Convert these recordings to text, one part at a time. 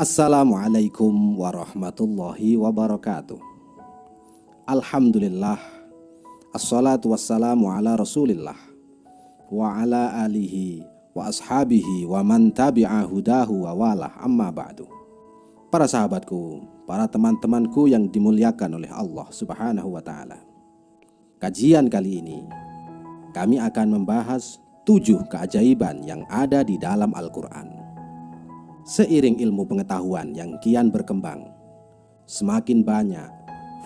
Assalamualaikum warahmatullahi wabarakatuh. Alhamdulillah. Assalatu wassalamu ala rasulillah. Wa ala alihi wa ashabihi wa man tabi'a wa walah. Amma ba'du. Para sahabatku, para teman-temanku yang dimuliakan oleh Allah subhanahu wa ta'ala. Kajian kali ini Kami akan membahas tujuh keajaiban yang ada di dalam Al-Quran Seiring ilmu pengetahuan yang kian berkembang, semakin banyak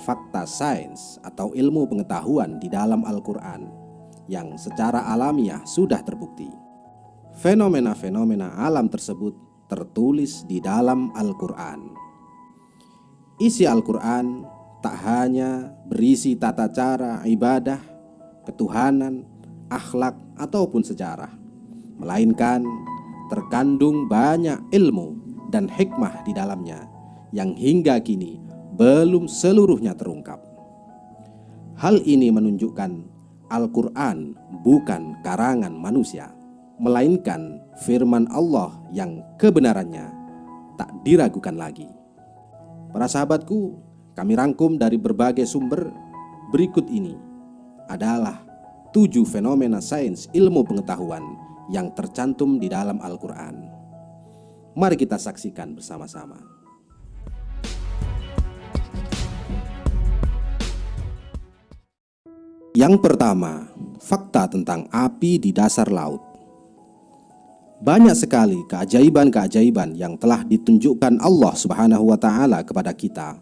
fakta sains atau ilmu pengetahuan di dalam Al-Quran yang secara alamiah sudah terbukti. Fenomena-fenomena alam tersebut tertulis di dalam Al-Quran. Isi Al-Quran tak hanya berisi tata cara ibadah, ketuhanan, akhlak, ataupun sejarah, melainkan terkandung banyak ilmu dan hikmah di dalamnya yang hingga kini belum seluruhnya terungkap. Hal ini menunjukkan Al-Quran bukan karangan manusia, melainkan firman Allah yang kebenarannya tak diragukan lagi. Para sahabatku, kami rangkum dari berbagai sumber berikut ini adalah tujuh fenomena sains ilmu pengetahuan yang tercantum di dalam Al-Quran. Mari kita saksikan bersama-sama. Yang pertama, fakta tentang api di dasar laut. Banyak sekali keajaiban-keajaiban yang telah ditunjukkan Allah Subhanahu wa taala kepada kita,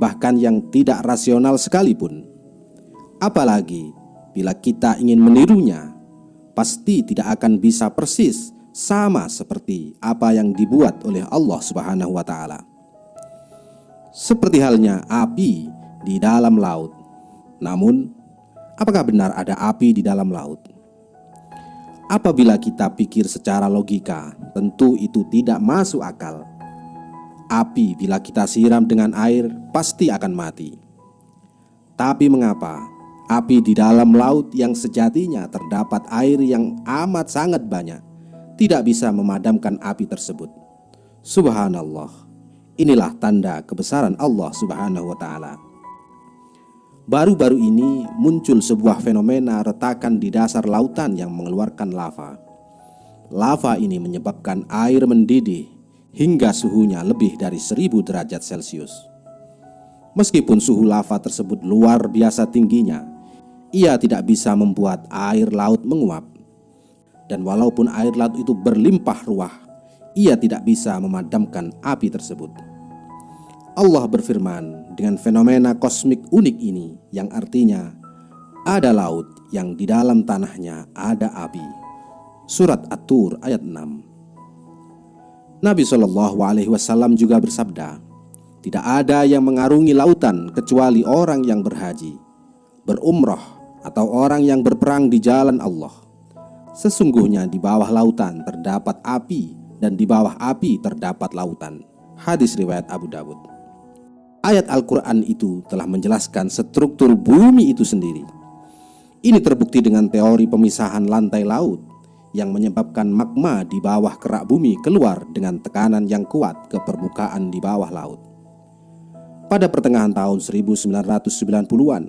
bahkan yang tidak rasional sekalipun. Apalagi bila kita ingin menirunya pasti tidak akan bisa persis sama seperti apa yang dibuat oleh Allah Subhanahu wa taala. Seperti halnya api di dalam laut. Namun, apakah benar ada api di dalam laut? Apabila kita pikir secara logika, tentu itu tidak masuk akal. Api bila kita siram dengan air pasti akan mati. Tapi mengapa Api di dalam laut yang sejatinya terdapat air yang amat sangat banyak Tidak bisa memadamkan api tersebut. Subhanallah. Inilah tanda kebesaran Allah subhanahu wa ta'ala. Baru-baru ini muncul sebuah fenomena retakan di dasar lautan yang mengeluarkan lava. Lava ini menyebabkan air mendidih hingga suhunya lebih dari 1000 derajat celcius. Meskipun suhu lava tersebut luar biasa tingginya ia tidak bisa membuat air laut menguap. Dan walaupun air laut itu berlimpah ruah, ia tidak bisa memadamkan api tersebut. Allah berfirman dengan fenomena kosmik unik ini yang artinya ada laut yang di dalam tanahnya ada api. Surat At-Tur ayat 6. Nabi Shallallahu alaihi wasallam juga bersabda, "Tidak ada yang mengarungi lautan kecuali orang yang berhaji, berumrah atau orang yang berperang di jalan Allah. Sesungguhnya di bawah lautan terdapat api dan di bawah api terdapat lautan. Hadis riwayat Abu Dawud. Ayat Al-Quran itu telah menjelaskan struktur bumi itu sendiri. Ini terbukti dengan teori pemisahan lantai laut yang menyebabkan magma di bawah kerak bumi keluar dengan tekanan yang kuat ke permukaan di bawah laut. Pada pertengahan tahun 1990-an,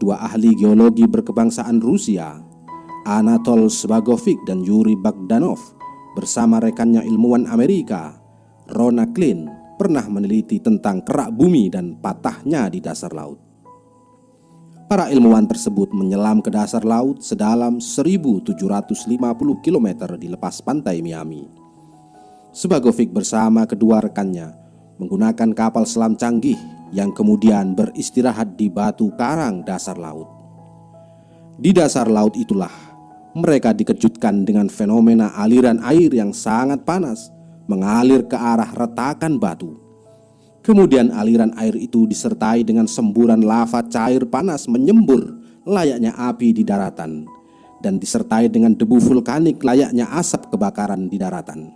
dua ahli geologi berkebangsaan Rusia, Anatol Svagovic dan Yuri Bagdanov, bersama rekannya ilmuwan Amerika, Rona Klein, pernah meneliti tentang kerak bumi dan patahnya di dasar laut. Para ilmuwan tersebut menyelam ke dasar laut sedalam 1750 km di lepas pantai Miami. Svagovic bersama kedua rekannya menggunakan kapal selam canggih yang kemudian beristirahat di batu karang dasar laut. Di dasar laut itulah mereka dikejutkan dengan fenomena aliran air yang sangat panas mengalir ke arah retakan batu. Kemudian aliran air itu disertai dengan semburan lava cair panas menyembur layaknya api di daratan dan disertai dengan debu vulkanik layaknya asap kebakaran di daratan.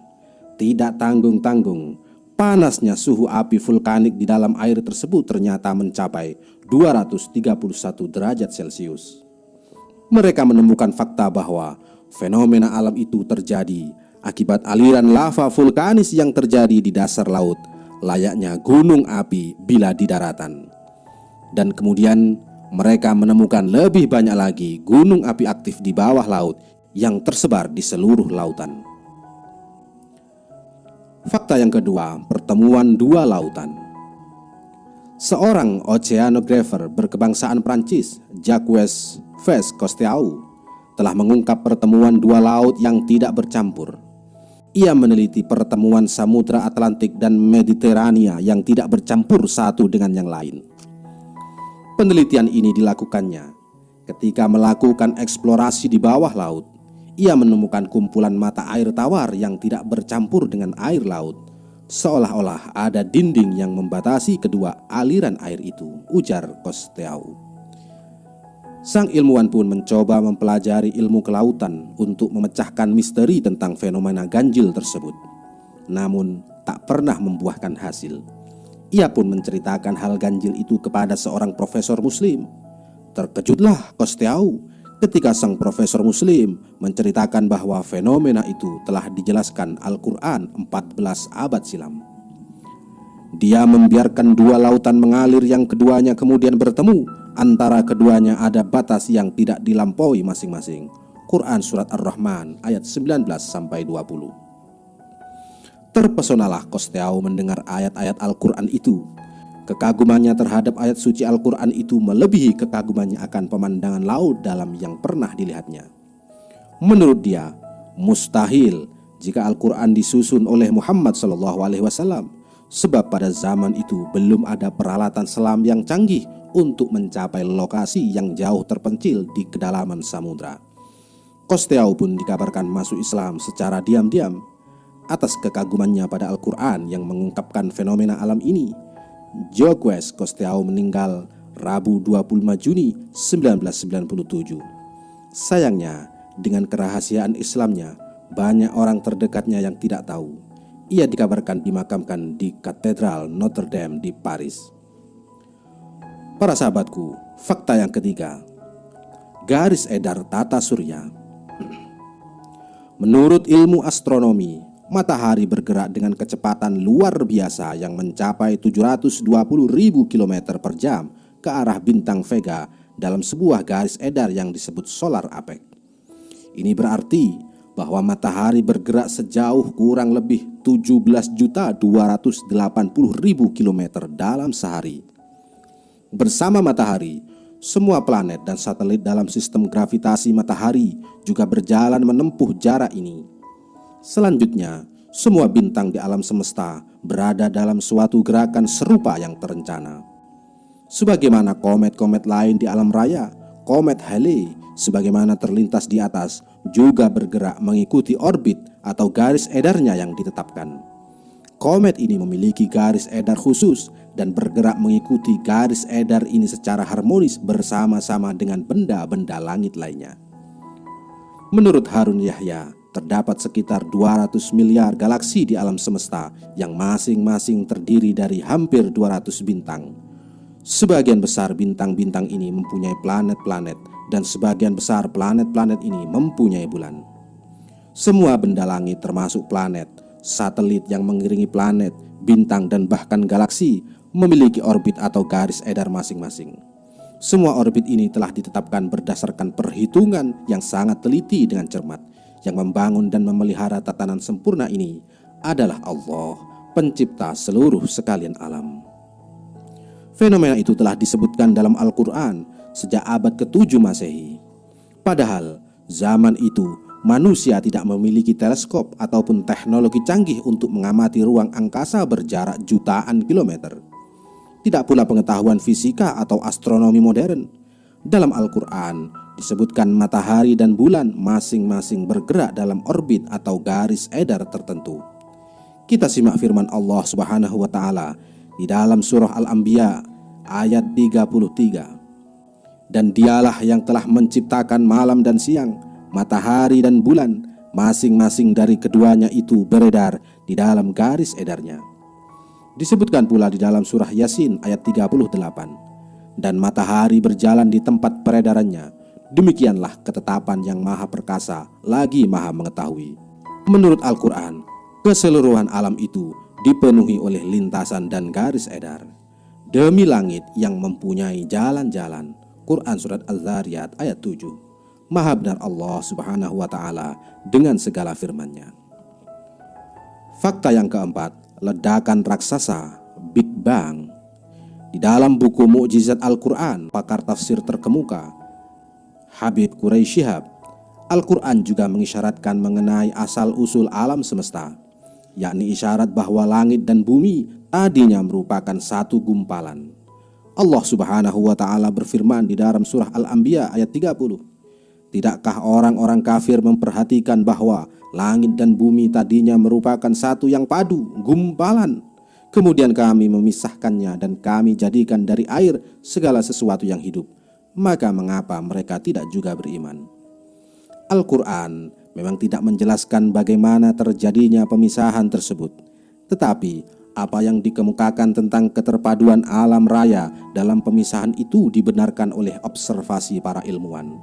Tidak tanggung-tanggung, Panasnya suhu api vulkanik di dalam air tersebut ternyata mencapai 231 derajat Celcius. Mereka menemukan fakta bahwa fenomena alam itu terjadi akibat aliran lava vulkanis yang terjadi di dasar laut, layaknya gunung api bila di daratan. Dan kemudian mereka menemukan lebih banyak lagi gunung api aktif di bawah laut yang tersebar di seluruh lautan. Fakta yang kedua, pertemuan dua lautan. Seorang oceanographer berkebangsaan Prancis, Jacques Ves Cousteau, telah mengungkap pertemuan dua laut yang tidak bercampur. Ia meneliti pertemuan Samudra Atlantik dan Mediterania yang tidak bercampur satu dengan yang lain. Penelitian ini dilakukannya ketika melakukan eksplorasi di bawah laut. Ia menemukan kumpulan mata air tawar yang tidak bercampur dengan air laut Seolah-olah ada dinding yang membatasi kedua aliran air itu, ujar Kosteau. Sang ilmuwan pun mencoba mempelajari ilmu kelautan untuk memecahkan misteri tentang fenomena ganjil tersebut. Namun, tak pernah membuahkan hasil. Ia pun menceritakan hal ganjil itu kepada seorang profesor muslim. Terkejutlah Kosteau ketika sang profesor muslim menceritakan bahwa fenomena itu telah dijelaskan Al-Quran 14 abad silam. Dia membiarkan dua lautan mengalir yang keduanya kemudian bertemu. Antara keduanya ada batas yang tidak dilampaui masing-masing. Quran Surat Ar-Rahman ayat 19 sampai 20. Terpesonalah Kosteau mendengar ayat-ayat Al-Quran itu Kekagumannya terhadap ayat suci Al-Quran itu melebihi kekagumannya akan pemandangan laut dalam yang pernah dilihatnya. Menurut dia, mustahil jika Al-Quran disusun oleh Muhammad SAW, sebab pada zaman itu belum ada peralatan selam yang canggih untuk mencapai lokasi yang jauh terpencil di kedalaman samudra. Kosteau pun dikabarkan masuk Islam secara diam-diam atas kekagumannya pada Al-Quran yang mengungkapkan fenomena alam ini Jacques Cousteau meninggal Rabu 25 Juni 1997. Sayangnya, dengan kerahasiaan Islamnya, banyak orang terdekatnya yang tidak tahu. Ia dikabarkan dimakamkan di Katedral Notre Dame di Paris. Para sahabatku, fakta yang ketiga, garis edar tata surya. Menurut ilmu astronomi, matahari bergerak dengan kecepatan luar biasa yang mencapai 720 ribu km per jam ke arah bintang Vega dalam sebuah garis edar yang disebut solar apex. Ini berarti bahwa matahari bergerak sejauh kurang lebih 17 juta 280 ribu kilometer dalam sehari. Bersama matahari, semua planet dan satelit dalam sistem gravitasi matahari juga berjalan menempuh jarak ini. Selanjutnya, semua bintang di alam semesta berada dalam suatu gerakan serupa yang terencana. Sebagaimana komet-komet lain di alam raya, komet Halley sebagaimana terlintas di atas juga bergerak mengikuti orbit atau garis edarnya yang ditetapkan. Komet ini memiliki garis edar khusus dan bergerak mengikuti garis edar ini secara harmonis bersama-sama dengan benda-benda langit lainnya. Menurut Harun Yahya, terdapat sekitar 200 miliar galaksi di alam semesta yang masing-masing terdiri dari hampir 200 bintang. Sebagian besar bintang-bintang ini mempunyai planet-planet dan sebagian besar planet-planet ini mempunyai bulan. Semua benda langit termasuk planet, satelit yang mengiringi planet, bintang dan bahkan galaksi memiliki orbit atau garis edar masing-masing. Semua orbit ini telah ditetapkan berdasarkan perhitungan yang sangat teliti dengan cermat yang membangun dan memelihara tatanan sempurna ini adalah Allah, pencipta seluruh sekalian alam. Fenomena itu telah disebutkan dalam Al-Quran sejak abad ke-7 Masehi. Padahal zaman itu manusia tidak memiliki teleskop ataupun teknologi canggih untuk mengamati ruang angkasa berjarak jutaan kilometer. Tidak pula pengetahuan fisika atau astronomi modern. Dalam Al-Quran disebutkan matahari dan bulan masing-masing bergerak dalam orbit atau garis edar tertentu. Kita simak firman Allah Subhanahu wa taala di dalam surah Al-Anbiya ayat 33. Dan dialah yang telah menciptakan malam dan siang, matahari dan bulan, masing-masing dari keduanya itu beredar di dalam garis edarnya. Disebutkan pula di dalam surah Yasin ayat 38. Dan matahari berjalan di tempat peredarannya, Demikianlah ketetapan yang maha perkasa lagi maha mengetahui Menurut Al-Quran, keseluruhan alam itu dipenuhi oleh lintasan dan garis edar. Demi langit yang mempunyai jalan-jalan. Quran Surat Al-Zariyat ayat 7 Maha benar Allah subhanahu wa ta'ala dengan segala firmannya. Fakta yang keempat, ledakan raksasa, Big Bang. Di dalam buku Mukjizat Al-Quran, pakar tafsir terkemuka, Habib Quraisy Shihab, Al-Quran juga mengisyaratkan mengenai asal-usul alam semesta, yakni isyarat bahwa langit dan bumi tadinya merupakan satu gumpalan. Allah Subhanahu wa taala berfirman di dalam surah Al-Anbiya ayat 30. Tidakkah orang-orang kafir memperhatikan bahwa langit dan bumi tadinya merupakan satu yang padu, gumpalan? Kemudian kami memisahkannya dan kami jadikan dari air segala sesuatu yang hidup. Maka mengapa mereka tidak juga beriman? Al-Quran memang tidak menjelaskan bagaimana terjadinya pemisahan tersebut. Tetapi apa yang dikemukakan tentang keterpaduan alam raya dalam pemisahan itu dibenarkan oleh observasi para ilmuwan.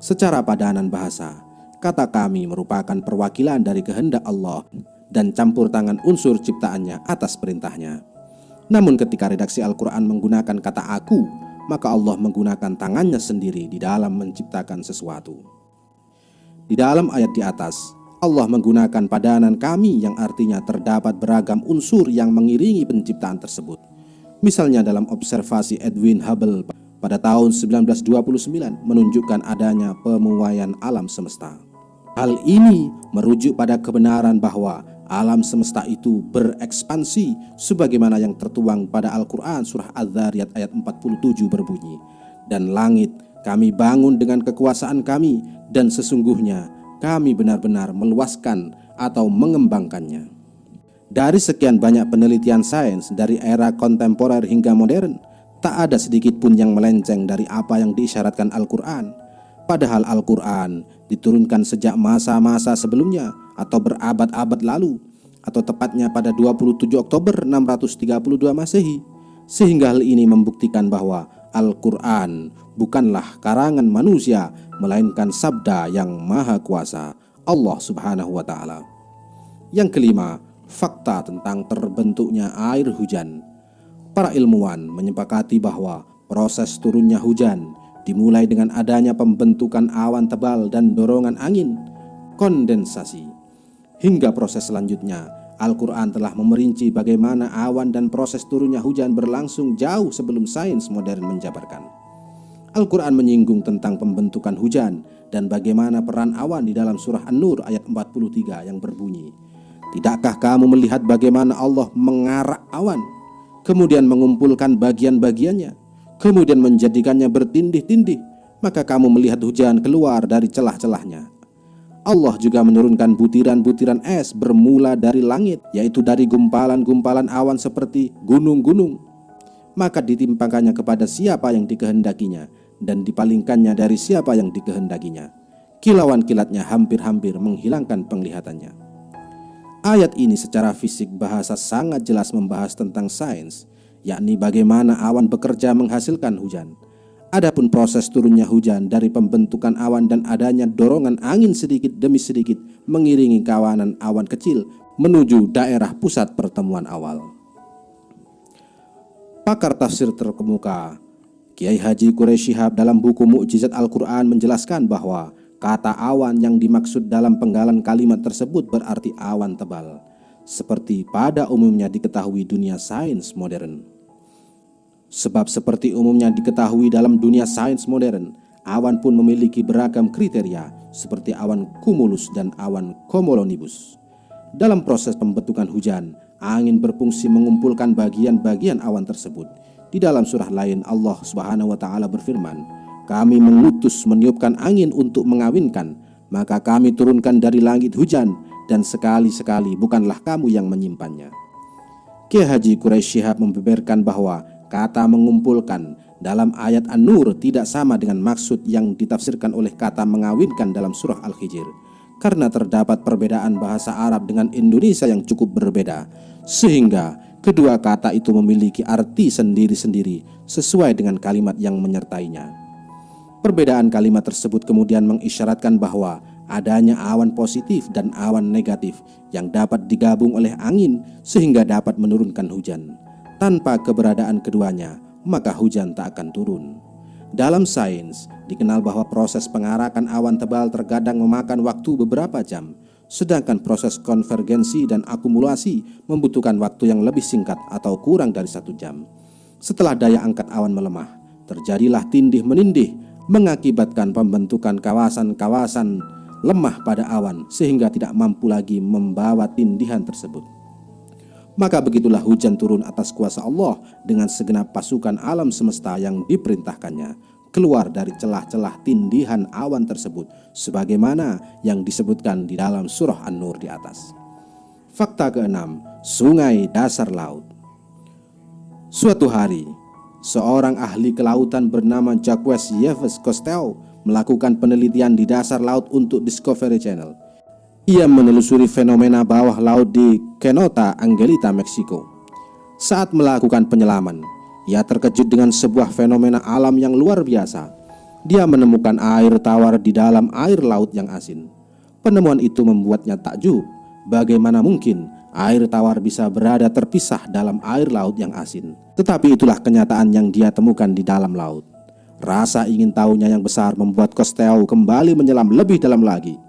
Secara padanan bahasa, kata kami merupakan perwakilan dari kehendak Allah dan campur tangan unsur ciptaannya atas perintahnya. Namun ketika redaksi Al-Quran menggunakan kata aku, maka Allah menggunakan tangannya sendiri di dalam menciptakan sesuatu. Di dalam ayat di atas, Allah menggunakan padanan kami yang artinya terdapat beragam unsur yang mengiringi penciptaan tersebut. Misalnya dalam observasi Edwin Hubble pada tahun 1929 menunjukkan adanya pemuaian alam semesta. Hal ini merujuk pada kebenaran bahwa alam semesta itu berekspansi sebagaimana yang tertuang pada Al-Quran surah Az-Zariyat ayat 47 berbunyi dan langit kami bangun dengan kekuasaan kami dan sesungguhnya kami benar-benar meluaskan atau mengembangkannya. Dari sekian banyak penelitian sains dari era kontemporer hingga modern tak ada sedikit pun yang melenceng dari apa yang diisyaratkan Al-Quran. Padahal Al-Quran diturunkan sejak masa-masa sebelumnya atau berabad-abad lalu atau tepatnya pada 27 Oktober 632 Masehi sehingga hal ini membuktikan bahwa Al-Quran bukanlah karangan manusia melainkan sabda yang maha kuasa Allah subhanahu wa ta'ala. Yang kelima, fakta tentang terbentuknya air hujan. Para ilmuwan menyepakati bahwa proses turunnya hujan dimulai dengan adanya pembentukan awan tebal dan dorongan angin kondensasi Hingga proses selanjutnya, Al-Quran telah memerinci bagaimana awan dan proses turunnya hujan berlangsung jauh sebelum sains modern menjabarkan. Al-Quran menyinggung tentang pembentukan hujan dan bagaimana peran awan di dalam surah An-Nur ayat 43 yang berbunyi, Tidakkah kamu melihat bagaimana Allah mengarak awan, kemudian mengumpulkan bagian-bagiannya, kemudian menjadikannya bertindih-tindih, maka kamu melihat hujan keluar dari celah-celahnya. Allah juga menurunkan butiran-butiran es bermula dari langit, yaitu dari gumpalan-gumpalan awan seperti gunung-gunung. Maka ditimpakannya kepada siapa yang dikehendakinya, dan dipalingkannya dari siapa yang dikehendakinya. Kilauan kilatnya hampir-hampir menghilangkan penglihatannya. Ayat ini secara fisik bahasa sangat jelas membahas tentang sains, yakni bagaimana awan bekerja menghasilkan hujan. Adapun proses turunnya hujan dari pembentukan awan dan adanya dorongan angin sedikit demi sedikit mengiringi kawanan awan kecil menuju daerah pusat pertemuan awal. Pakar tafsir terkemuka Kiai Haji Quraisy Shihab dalam buku Mukjizat Al-Quran menjelaskan bahwa kata awan yang dimaksud dalam penggalan kalimat tersebut berarti awan tebal, seperti pada umumnya diketahui dunia sains modern. Sebab seperti umumnya diketahui dalam dunia sains modern, awan pun memiliki beragam kriteria seperti awan cumulus dan awan cumulonimbus. Dalam proses pembentukan hujan, angin berfungsi mengumpulkan bagian-bagian awan tersebut. Di dalam surah lain Allah Subhanahu wa taala berfirman, "Kami mengutus meniupkan angin untuk mengawinkan, maka kami turunkan dari langit hujan dan sekali-sekali bukanlah kamu yang menyimpannya." Kiai Haji Quraisy Shihab membeberkan bahwa Kata mengumpulkan dalam ayat An-Nur tidak sama dengan maksud yang ditafsirkan oleh kata mengawinkan dalam surah Al-Hijr karena terdapat perbedaan bahasa Arab dengan Indonesia yang cukup berbeda sehingga kedua kata itu memiliki arti sendiri-sendiri sesuai dengan kalimat yang menyertainya. Perbedaan kalimat tersebut kemudian mengisyaratkan bahwa adanya awan positif dan awan negatif yang dapat digabung oleh angin sehingga dapat menurunkan hujan. Tanpa keberadaan keduanya, maka hujan tak akan turun. Dalam sains, dikenal bahwa proses pengarakan awan tebal terkadang memakan waktu beberapa jam, sedangkan proses konvergensi dan akumulasi membutuhkan waktu yang lebih singkat atau kurang dari satu jam. Setelah daya angkat awan melemah, terjadilah tindih menindih mengakibatkan pembentukan kawasan-kawasan lemah pada awan sehingga tidak mampu lagi membawa tindihan tersebut. Maka begitulah hujan turun atas kuasa Allah dengan segenap pasukan alam semesta yang diperintahkannya keluar dari celah-celah tindihan awan tersebut sebagaimana yang disebutkan di dalam surah An-Nur di atas. Fakta keenam, sungai dasar laut. Suatu hari, seorang ahli kelautan bernama Jacques Yves Cousteau melakukan penelitian di dasar laut untuk Discovery Channel ia menelusuri fenomena bawah laut di Kenota, Angelita, Meksiko. Saat melakukan penyelaman, ia terkejut dengan sebuah fenomena alam yang luar biasa. Dia menemukan air tawar di dalam air laut yang asin. Penemuan itu membuatnya takjub. Bagaimana mungkin air tawar bisa berada terpisah dalam air laut yang asin? Tetapi itulah kenyataan yang dia temukan di dalam laut. Rasa ingin tahunya yang besar membuat Costello kembali menyelam lebih dalam lagi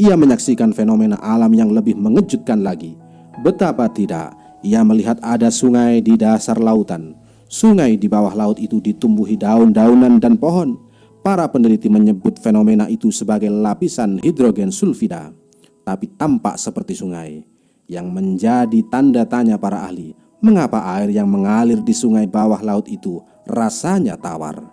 ia menyaksikan fenomena alam yang lebih mengejutkan lagi. Betapa tidak, ia melihat ada sungai di dasar lautan. Sungai di bawah laut itu ditumbuhi daun-daunan dan pohon. Para peneliti menyebut fenomena itu sebagai lapisan hidrogen sulfida, tapi tampak seperti sungai. Yang menjadi tanda tanya para ahli, mengapa air yang mengalir di sungai bawah laut itu rasanya tawar?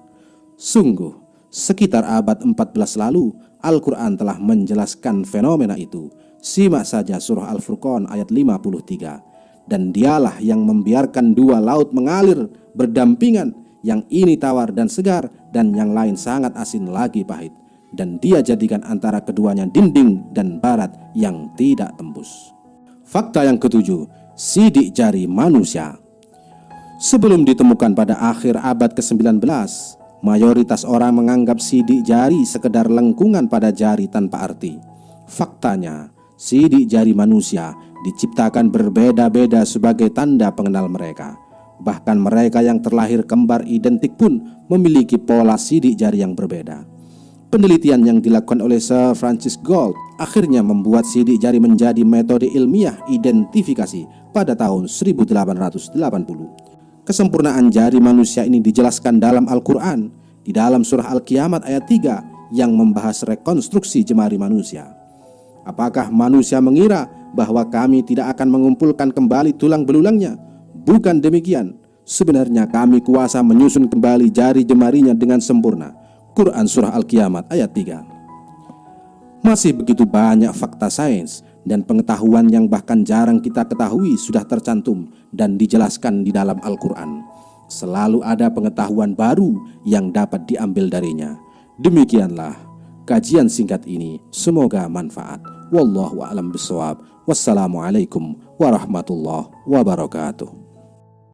Sungguh, sekitar abad 14 lalu Al-Quran telah menjelaskan fenomena itu. Simak saja surah Al-Furqan ayat 53. Dan dialah yang membiarkan dua laut mengalir berdampingan, yang ini tawar dan segar, dan yang lain sangat asin lagi pahit. Dan dia jadikan antara keduanya dinding dan barat yang tidak tembus. Fakta yang ketujuh, sidik jari manusia. Sebelum ditemukan pada akhir abad ke-19, Mayoritas orang menganggap sidik jari sekedar lengkungan pada jari tanpa arti. Faktanya, sidik jari manusia diciptakan berbeda-beda sebagai tanda pengenal mereka. Bahkan mereka yang terlahir kembar identik pun memiliki pola sidik jari yang berbeda. Penelitian yang dilakukan oleh Sir Francis Gold akhirnya membuat sidik jari menjadi metode ilmiah identifikasi pada tahun 1880. Kesempurnaan jari manusia ini dijelaskan dalam Al-Quran Di dalam surah Al-Kiamat ayat 3 Yang membahas rekonstruksi jemari manusia. Apakah manusia mengira bahwa kami tidak akan mengumpulkan kembali tulang belulangnya? Bukan demikian. Sebenarnya kami kuasa menyusun kembali jari jemarinya dengan sempurna. Quran Surah Al-Kiamat ayat 3 Masih begitu banyak fakta sains dan pengetahuan yang bahkan jarang kita ketahui sudah tercantum dan dijelaskan di dalam Al-Quran. Selalu ada pengetahuan baru yang dapat diambil darinya. Demikianlah kajian singkat ini. Semoga manfaat. Wallahu a'lam bishawab. Wassalamualaikum warahmatullahi wabarakatuh.